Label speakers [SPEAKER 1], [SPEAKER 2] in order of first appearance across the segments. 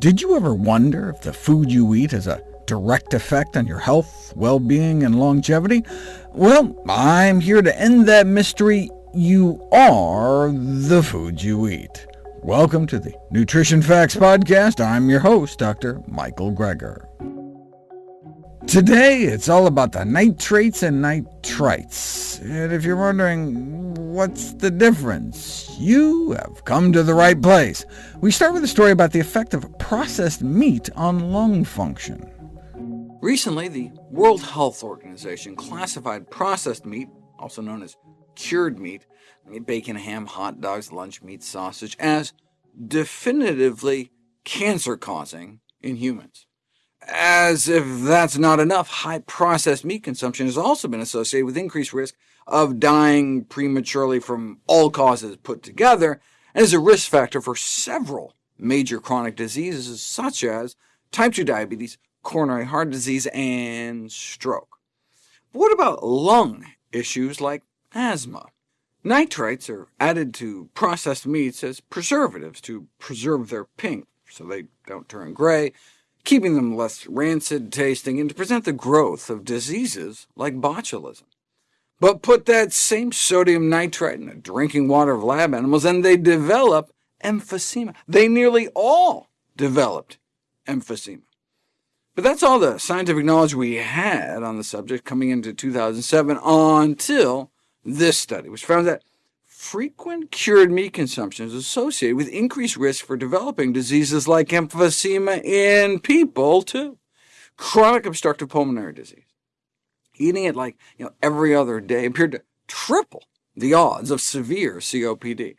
[SPEAKER 1] Did you ever wonder if the food you eat has a direct effect on your health, well-being, and longevity? Well, I'm here to end that mystery. You are the food you eat. Welcome to the Nutrition Facts Podcast. I'm your host, Dr. Michael Greger. Today, it's all about the nitrates and nitrites. And if you're wondering, what's the difference? You have come to the right place. We start with a story about the effect of processed meat on lung function. Recently, the World Health Organization classified processed meat, also known as cured meat, bacon, ham, hot dogs, lunch meat, sausage, as definitively cancer-causing in humans. As if that's not enough, high processed meat consumption has also been associated with increased risk of dying prematurely from all causes put together, and is a risk factor for several major chronic diseases such as type 2 diabetes, coronary heart disease, and stroke. But what about lung issues like asthma? Nitrites are added to processed meats as preservatives to preserve their pink so they don't turn gray, keeping them less rancid tasting, and to prevent the growth of diseases like botulism. But put that same sodium nitrite in the drinking water of lab animals, and they develop emphysema. They nearly all developed emphysema. But that's all the scientific knowledge we had on the subject coming into 2007 until this study, which found that frequent cured meat consumption is associated with increased risk for developing diseases like emphysema in people, too. Chronic obstructive pulmonary disease. Eating it like you know, every other day appeared to triple the odds of severe COPD.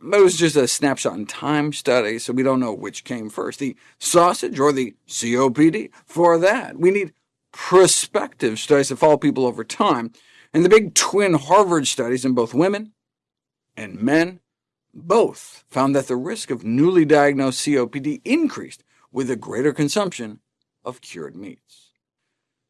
[SPEAKER 1] But it was just a snapshot in time study, so we don't know which came first, the sausage or the COPD. For that, we need prospective studies that follow people over time, and the big twin Harvard studies in both women and men both found that the risk of newly diagnosed COPD increased with a greater consumption of cured meats.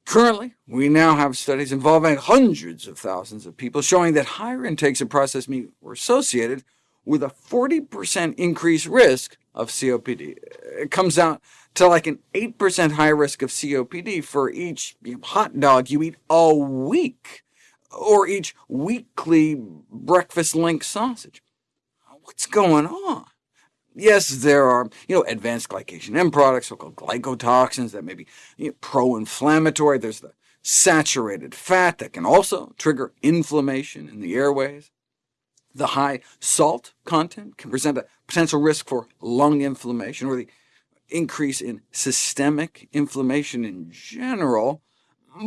[SPEAKER 1] Currently, we now have studies involving hundreds of thousands of people showing that higher intakes of processed meat were associated with a 40% increased risk of COPD. It comes out to like an 8% higher risk of COPD for each hot dog you eat a week or each weekly breakfast link sausage. What's going on? Yes, there are you know, advanced glycation end products, so-called glycotoxins that may be you know, pro-inflammatory. There's the saturated fat that can also trigger inflammation in the airways. The high salt content can present a potential risk for lung inflammation, or the increase in systemic inflammation in general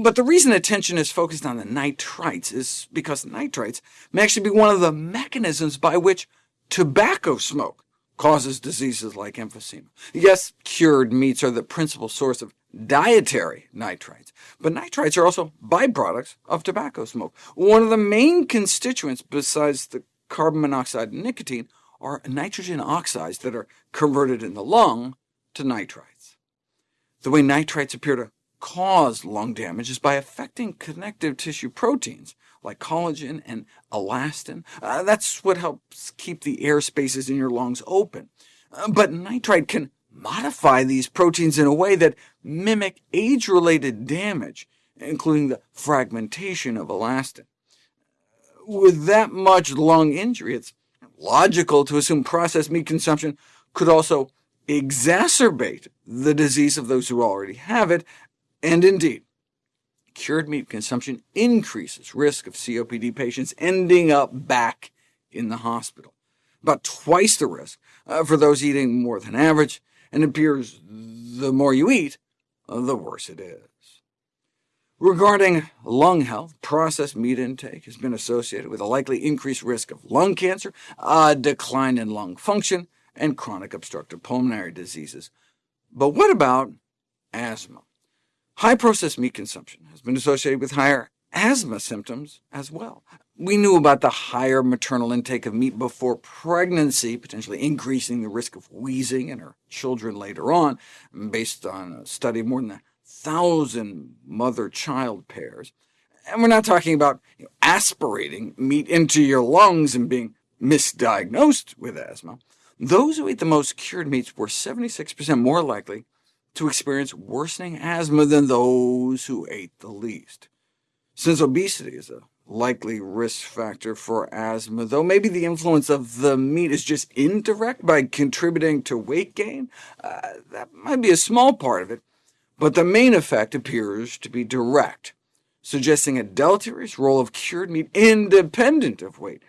[SPEAKER 1] but the reason attention is focused on the nitrites is because nitrites may actually be one of the mechanisms by which tobacco smoke causes diseases like emphysema. Yes, cured meats are the principal source of dietary nitrites, but nitrites are also byproducts of tobacco smoke. One of the main constituents, besides the carbon monoxide and nicotine, are nitrogen oxides that are converted in the lung to nitrites. The way nitrites appear to cause lung damage is by affecting connective tissue proteins, like collagen and elastin. Uh, that's what helps keep the air spaces in your lungs open. Uh, but nitrite can modify these proteins in a way that mimic age-related damage, including the fragmentation of elastin. With that much lung injury, it's logical to assume processed meat consumption could also exacerbate the disease of those who already have it, and indeed, cured meat consumption increases risk of COPD patients ending up back in the hospital, about twice the risk uh, for those eating more than average, and it appears the more you eat, uh, the worse it is. Regarding lung health, processed meat intake has been associated with a likely increased risk of lung cancer, a decline in lung function, and chronic obstructive pulmonary diseases. But what about asthma? High processed meat consumption has been associated with higher asthma symptoms as well. We knew about the higher maternal intake of meat before pregnancy, potentially increasing the risk of wheezing in her children later on, based on a study of more than a thousand mother-child pairs. And we're not talking about you know, aspirating meat into your lungs and being misdiagnosed with asthma. Those who ate the most cured meats were 76% more likely to experience worsening asthma than those who ate the least. Since obesity is a likely risk factor for asthma, though maybe the influence of the meat is just indirect by contributing to weight gain, uh, that might be a small part of it, but the main effect appears to be direct, suggesting a deleterious role of cured meat independent of weight.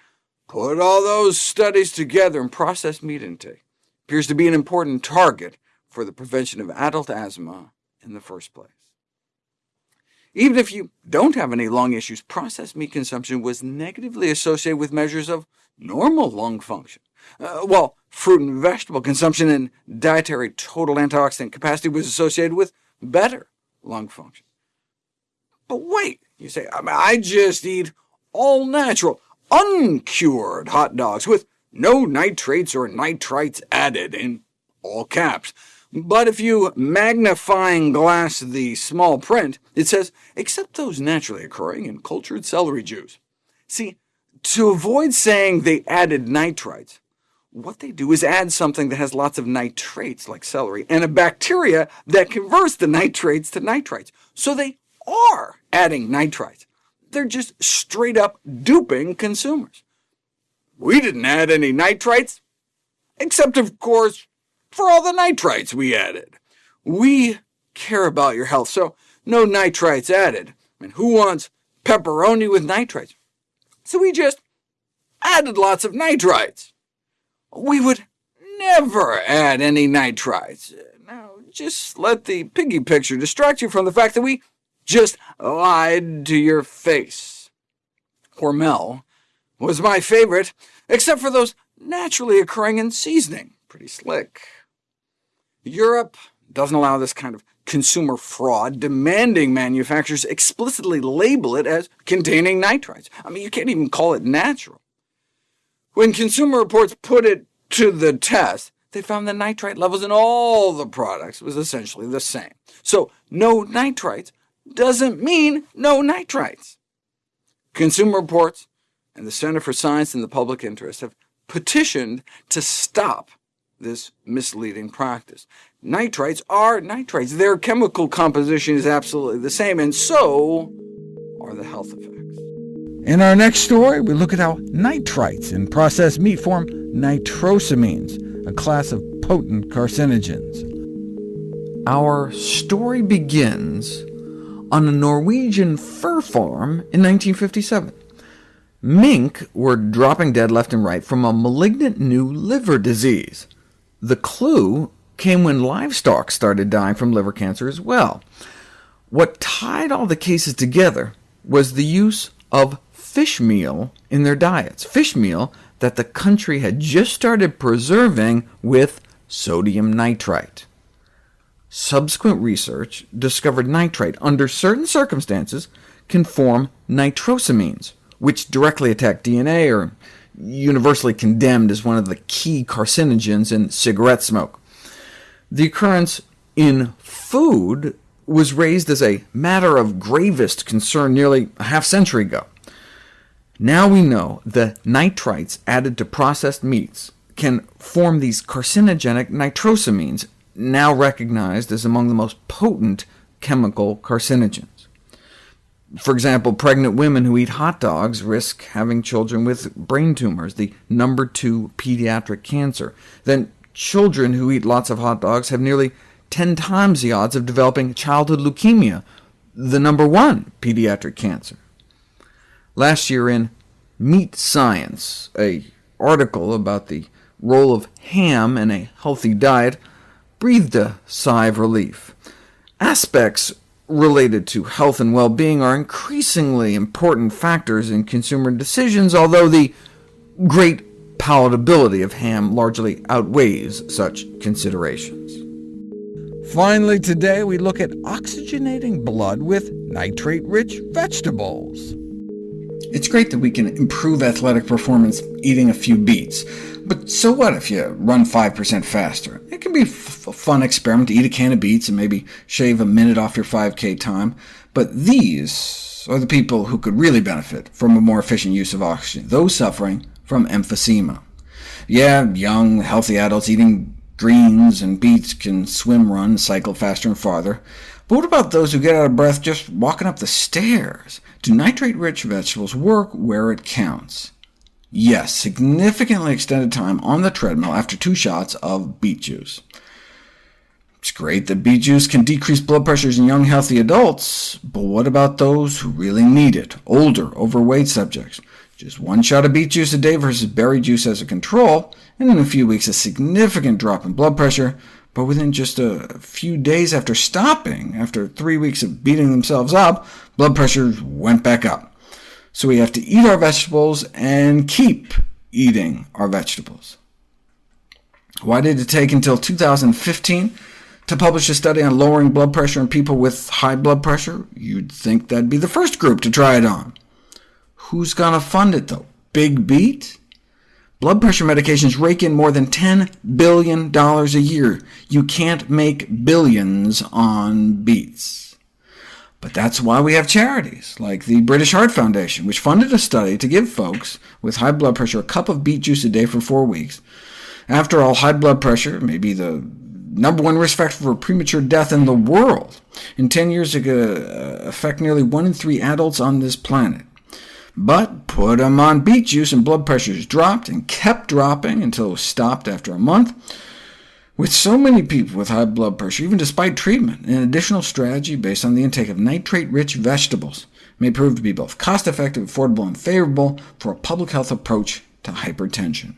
[SPEAKER 1] Put all those studies together and processed meat intake appears to be an important target for the prevention of adult asthma in the first place. Even if you don't have any lung issues, processed meat consumption was negatively associated with measures of normal lung function, uh, while fruit and vegetable consumption and dietary total antioxidant capacity was associated with better lung function. But wait, you say, I, mean, I just eat all natural, uncured hot dogs with no nitrates or nitrites added, in all caps. But if you magnifying glass the small print, it says, except those naturally occurring in cultured celery juice. See, to avoid saying they added nitrites, what they do is add something that has lots of nitrates, like celery, and a bacteria that converts the nitrates to nitrites. So they are adding nitrites. They're just straight-up duping consumers. We didn't add any nitrites, except, of course, for all the nitrites we added. We care about your health, so no nitrites added. I mean, who wants pepperoni with nitrites? So we just added lots of nitrites. We would never add any nitrites. Now, just let the piggy picture distract you from the fact that we just lied to your face. Hormel was my favorite, except for those naturally occurring in seasoning. Pretty slick. Europe doesn't allow this kind of consumer fraud, demanding manufacturers explicitly label it as containing nitrites. I mean, you can't even call it natural. When Consumer Reports put it to the test, they found the nitrite levels in all the products was essentially the same. So no nitrites doesn't mean no nitrites. Consumer Reports and the Center for Science in the Public Interest have petitioned to stop this misleading practice. Nitrites are nitrates. Their chemical composition is absolutely the same, and so are the health effects. In our next story, we look at how nitrites in processed meat form nitrosamines, a class of potent carcinogens. Our story begins on a Norwegian fur farm in 1957. Mink were dropping dead left and right from a malignant new liver disease. The clue came when livestock started dying from liver cancer as well. What tied all the cases together was the use of fish meal in their diets, fish meal that the country had just started preserving with sodium nitrite. Subsequent research discovered nitrite, under certain circumstances, can form nitrosamines, which directly attack DNA or universally condemned as one of the key carcinogens in cigarette smoke. The occurrence in food was raised as a matter of gravest concern nearly a half century ago. Now we know the nitrites added to processed meats can form these carcinogenic nitrosamines, now recognized as among the most potent chemical carcinogens. For example, pregnant women who eat hot dogs risk having children with brain tumors, the number two pediatric cancer. Then children who eat lots of hot dogs have nearly 10 times the odds of developing childhood leukemia, the number one pediatric cancer. Last year in Meat Science, a article about the role of ham in a healthy diet breathed a sigh of relief. Aspects related to health and well-being are increasingly important factors in consumer decisions, although the great palatability of ham largely outweighs such considerations. Finally today, we look at oxygenating blood with nitrate-rich vegetables. It's great that we can improve athletic performance eating a few beets, but so what if you run 5% faster? It can be a fun experiment to eat a can of beets and maybe shave a minute off your 5K time, but these are the people who could really benefit from a more efficient use of oxygen, those suffering from emphysema. Yeah, young, healthy adults eating Greens and beets can swim, run, cycle faster and farther. But what about those who get out of breath just walking up the stairs? Do nitrate-rich vegetables work where it counts? Yes, significantly extended time on the treadmill after two shots of beet juice. It's great that beet juice can decrease blood pressures in young, healthy adults, but what about those who really need it, older, overweight subjects? Just one shot of beet juice a day versus berry juice as a control, and in a few weeks a significant drop in blood pressure, but within just a few days after stopping, after three weeks of beating themselves up, blood pressure went back up. So we have to eat our vegetables and keep eating our vegetables. Why did it take until 2015 to publish a study on lowering blood pressure in people with high blood pressure? You'd think that'd be the first group to try it on. Who's going to fund it, though? Big Beet? Blood pressure medications rake in more than $10 billion a year. You can't make billions on beets. But that's why we have charities, like the British Heart Foundation, which funded a study to give folks with high blood pressure a cup of beet juice a day for four weeks. After all, high blood pressure may be the number one risk factor for premature death in the world. and 10 years, it could uh, affect nearly one in three adults on this planet. But put them on beet juice and blood pressures dropped and kept dropping until it was stopped after a month. With so many people with high blood pressure, even despite treatment, an additional strategy based on the intake of nitrate-rich vegetables may prove to be both cost-effective, affordable, and favorable for a public health approach to hypertension.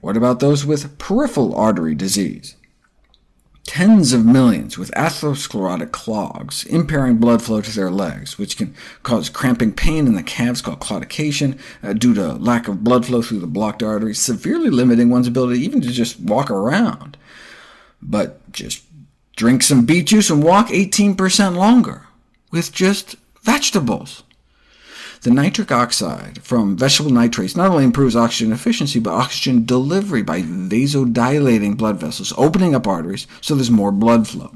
[SPEAKER 1] What about those with peripheral artery disease? tens of millions with atherosclerotic clogs, impairing blood flow to their legs, which can cause cramping pain in the calves called claudication uh, due to lack of blood flow through the blocked arteries, severely limiting one's ability even to just walk around. But just drink some beet juice and walk 18% longer with just vegetables. The nitric oxide from vegetable nitrates not only improves oxygen efficiency, but oxygen delivery by vasodilating blood vessels, opening up arteries so there's more blood flow.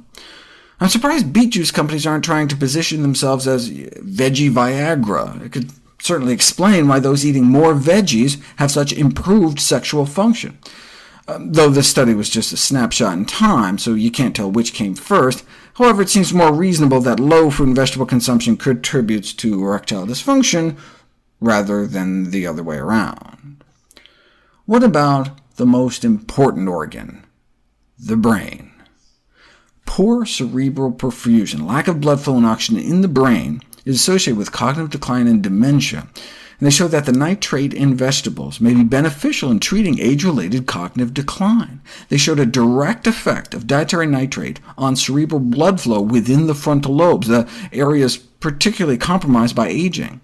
[SPEAKER 1] I'm surprised beet juice companies aren't trying to position themselves as veggie Viagra. It could certainly explain why those eating more veggies have such improved sexual function. Uh, though this study was just a snapshot in time, so you can't tell which came first, However, it seems more reasonable that low fruit and vegetable consumption contributes to erectile dysfunction rather than the other way around. What about the most important organ, the brain? Poor cerebral perfusion, lack of blood flow and oxygen in the brain, is associated with cognitive decline and dementia, and they showed that the nitrate in vegetables may be beneficial in treating age-related cognitive decline. They showed a direct effect of dietary nitrate on cerebral blood flow within the frontal lobes, the areas particularly compromised by aging.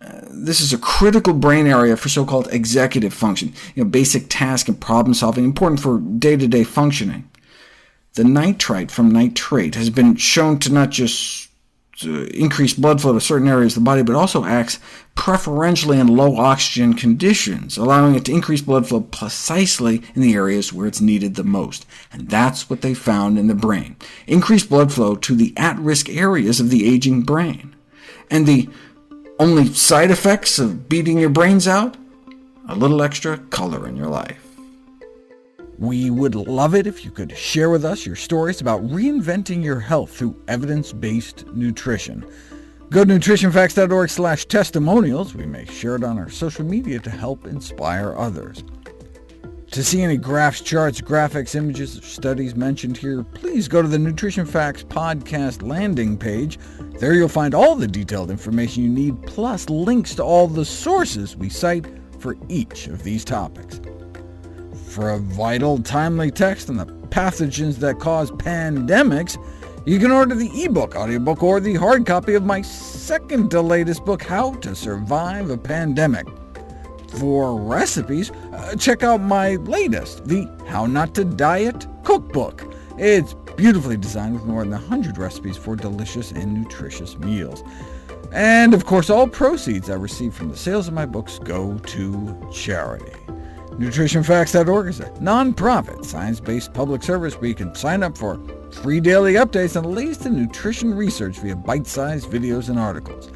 [SPEAKER 1] Uh, this is a critical brain area for so-called executive function, you know, basic task and problem-solving, important for day-to-day -day functioning. The nitrite from nitrate has been shown to not just increase blood flow to certain areas of the body, but also acts preferentially in low oxygen conditions, allowing it to increase blood flow precisely in the areas where it's needed the most. And that's what they found in the brain. Increased blood flow to the at-risk areas of the aging brain. And the only side effects of beating your brains out? A little extra color in your life. We would love it if you could share with us your stories about reinventing your health through evidence-based nutrition. Go to nutritionfacts.org slash testimonials. We may share it on our social media to help inspire others. To see any graphs, charts, graphics, images, or studies mentioned here, please go to the Nutrition Facts podcast landing page. There you'll find all the detailed information you need, plus links to all the sources we cite for each of these topics. For a vital, timely text on the pathogens that cause pandemics, you can order the ebook, audiobook, or the hard copy of my second to latest book, How to Survive a Pandemic. For recipes, uh, check out my latest, the How Not to Diet Cookbook. It's beautifully designed with more than 100 recipes for delicious and nutritious meals. And of course, all proceeds I receive from the sales of my books go to charity. NutritionFacts.org is a nonprofit, science-based public service where you can sign up for free daily updates on the latest in nutrition research via bite-sized videos and articles.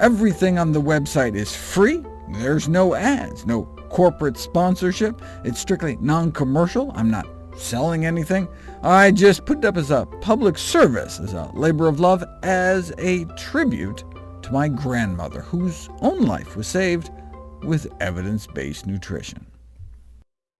[SPEAKER 1] Everything on the website is free. There's no ads, no corporate sponsorship. It's strictly non-commercial. I'm not selling anything. I just put it up as a public service, as a labor of love, as a tribute to my grandmother, whose own life was saved with evidence-based nutrition.